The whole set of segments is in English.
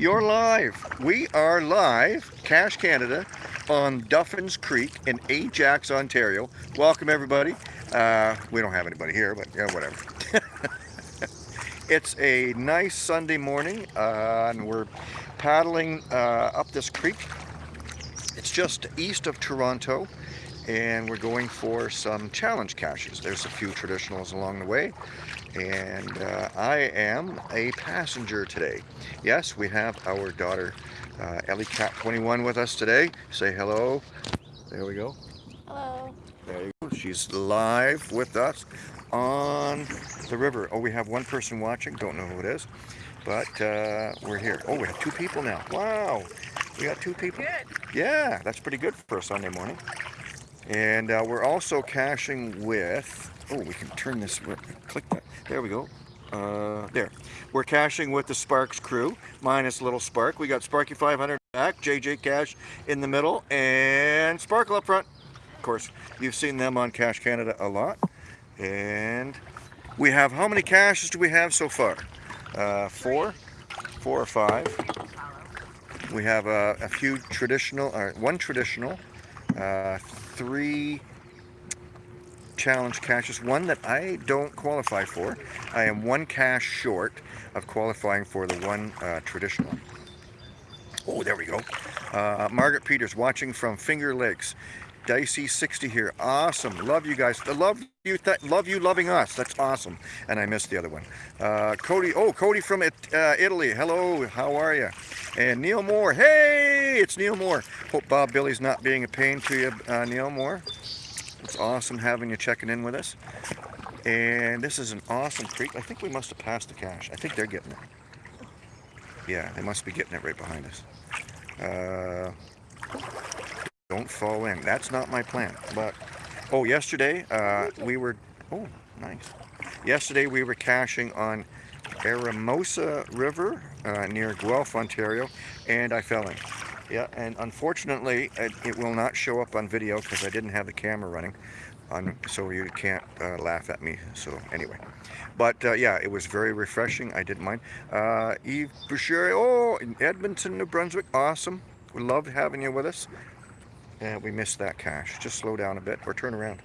You're live. We are live, Cache Canada, on Duffins Creek in Ajax, Ontario. Welcome everybody. Uh, we don't have anybody here, but yeah, whatever. it's a nice Sunday morning, uh, and we're paddling uh, up this creek. It's just east of Toronto, and we're going for some challenge caches. There's a few traditionals along the way, and uh, I am a passenger today. Yes, we have our daughter uh, Ellie Cat 21 with us today. Say hello. There we go. Hello. There you go. She's live with us on the river. Oh, we have one person watching. Don't know who it is, but uh, we're here. Oh, we have two people now. Wow. We got two people. Good. Yeah, that's pretty good for a Sunday morning. And uh, we're also caching with Oh, we can turn this, click that. There we go. Uh, there. We're caching with the Sparks crew, minus Little Spark. We got Sparky 500 back, JJ Cash in the middle, and Sparkle up front. Of course, you've seen them on Cache Canada a lot. And we have, how many caches do we have so far? Uh, four? Four or five. We have uh, a few traditional, uh, one traditional, uh, three challenge caches, one that I don't qualify for. I am one cache short of qualifying for the one uh, traditional. Oh, there we go. Uh, Margaret Peters watching from Finger Lakes. Dicey 60 here. Awesome. Love you guys. Love you. love you loving us. That's awesome. And I missed the other one. Uh, Cody. Oh, Cody from it, uh, Italy. Hello. How are you? And Neil Moore. Hey, it's Neil Moore. Hope Bob Billy's not being a pain to you, uh, Neil Moore. It's awesome having you checking in with us. And this is an awesome creek. I think we must have passed the cache. I think they're getting it. Yeah, they must be getting it right behind us. Uh, don't fall in. That's not my plan. But, oh, yesterday uh, we were, oh, nice. Yesterday we were caching on Eramosa River uh, near Guelph, Ontario, and I fell in. Yeah, and unfortunately, it, it will not show up on video because I didn't have the camera running, on, so you can't uh, laugh at me. So anyway, but uh, yeah, it was very refreshing. I didn't mind. Uh, Eve Boucher, oh, in Edmonton, New Brunswick, awesome. We loved having you with us. And we missed that cache. Just slow down a bit or turn around.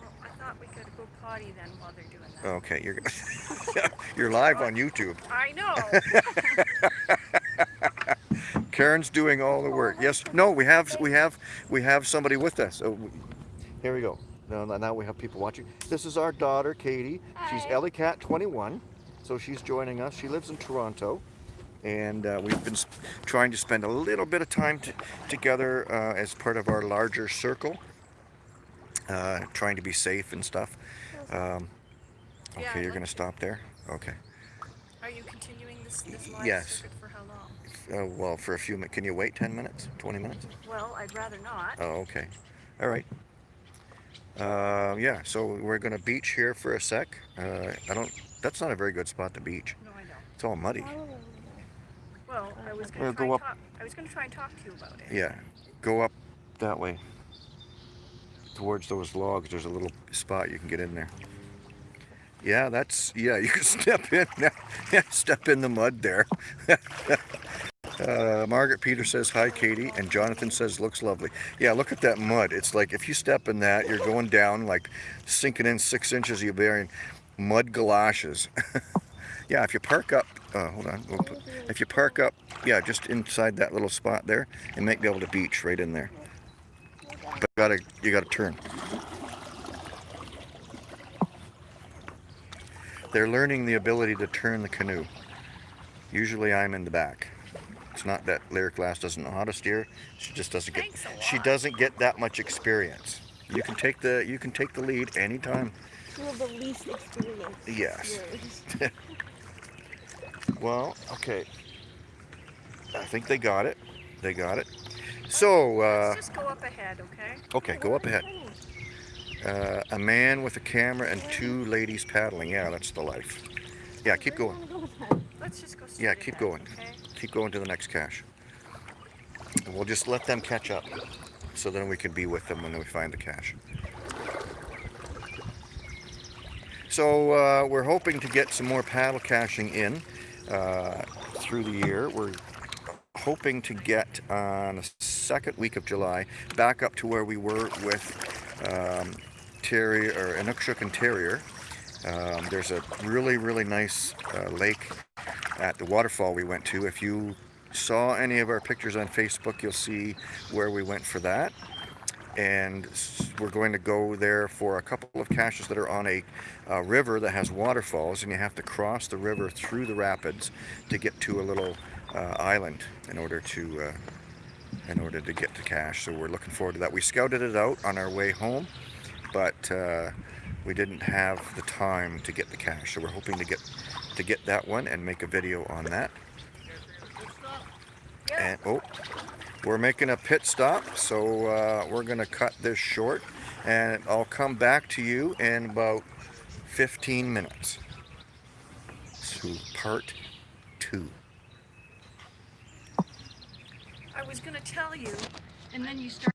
Well, I thought we could go potty then while they're doing that. Okay, you're you're live on YouTube. I know. Karen's doing all the work. Yes. No, we have we have we have somebody with us. So here we go. Now, now we have people watching. This is our daughter, Katie. She's Ellie Cat 21. So she's joining us. She lives in Toronto. And uh, we've been trying to spend a little bit of time together uh, as part of our larger circle. Uh, trying to be safe and stuff. Um, okay, yeah, you're going to stop there? Okay. Are you continuing this, this live yes. circuit for how long? Uh, well, for a few minutes. Can you wait 10 minutes? 20 minutes? Well, I'd rather not. Oh, okay. All right. Uh, yeah, so we're going to beach here for a sec. Uh, I don't, that's not a very good spot to beach. No, I know. It's all muddy. Well, I was going to go try, up. talk- I was going to try and talk to you about it. Yeah, go up that way. Towards those logs, there's a little spot you can get in there. Yeah, that's, yeah, you can step in. Yeah, step in the mud there. Uh, Margaret Peter says, hi, Katie. And Jonathan says, looks lovely. Yeah, look at that mud. It's like if you step in that, you're going down, like sinking in six inches, you're wearing mud galoshes. yeah, if you park up, uh, hold on. We'll put, if you park up, yeah, just inside that little spot there, you might be able to beach right in there. But you gotta, you gotta turn. They're learning the ability to turn the canoe. Usually I'm in the back. It's not that Lyric Lass doesn't know how to steer. She just doesn't get. She doesn't get that much experience. You can take the you can take the lead anytime. You have the least experience. Yes. Well, okay. I think they got it. They got it. So, uh, Let's just go up ahead, okay? okay, go up ahead. Uh, a man with a camera and two ladies paddling. Yeah, that's the life. Yeah, keep going. Let's just go Yeah, keep going. Okay? Keep going to the next cache. And we'll just let them catch up. So then we can be with them when we find the cache. So uh, we're hoping to get some more paddle caching in uh, through the year. We're hoping to get on the second week of July back up to where we were with um, Terrier or Inukshuk and Terrier. Um, there's a really, really nice uh, lake at the waterfall we went to. If you saw any of our pictures on Facebook, you'll see where we went for that. And we're going to go there for a couple of caches that are on a, uh river that has waterfalls, and you have to cross the river through the rapids to get to a little uh, island in order to uh, in order to get to cache. So we're looking forward to that. We scouted it out on our way home, but uh, we didn't have the time to get the cache. So we're hoping to get to get that one and make a video on that. And oh, we're making a pit stop, so uh, we're gonna cut this short, and I'll come back to you in about 15 minutes. To part two. I was gonna tell you, and then you start.